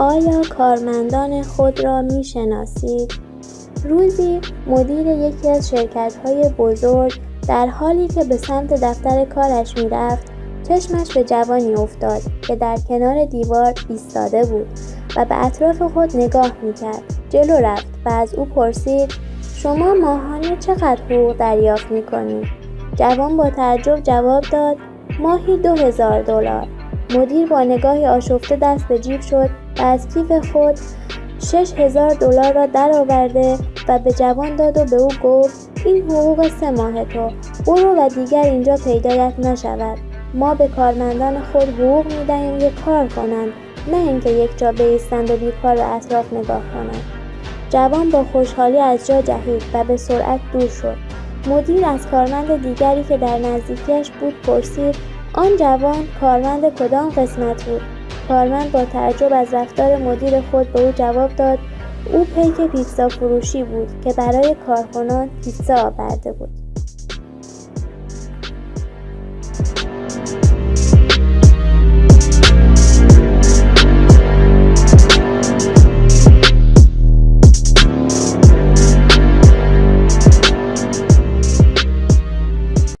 آیا کارمندان خود را می شناسید؟ روزی مدیر یکی از شرکت های بزرگ در حالی که به سمت دفتر کارش می رفت چشمش به جوانی افتاد که در کنار دیوار ایستاده بود و به اطراف خود نگاه می کرد. جلو رفت و از او پرسید شما ماهانه چقدر حقوق دریافت می کنید؟ جوان با تعجب جواب داد ماهی دو هزار دلار. مدیر با نگاهی آشفته دست به جیب شد و از کیف خود شش هزار دلار را درآورده و به جوان داد و به او گفت این حقوق سه ماه تو برو و دیگر اینجا پیدایت نشود. ما به کارمندان خود حقوق می‌دهیم که کار کنند نه اینکه یک جا بایستند و بیکار به اطراف نگاه کنند. جوان با خوشحالی از جا جهید و به سرعت دور شد. مدیر از کارمند دیگری که در نزدیکیش بود پرسید آن جوان کارمند کدام قسمت بود؟ کارمند با تعجب از رفتار مدیر خود به او جواب داد او پیک پیتزا فروشی بود که برای کارکنان پیتزا آورده بود.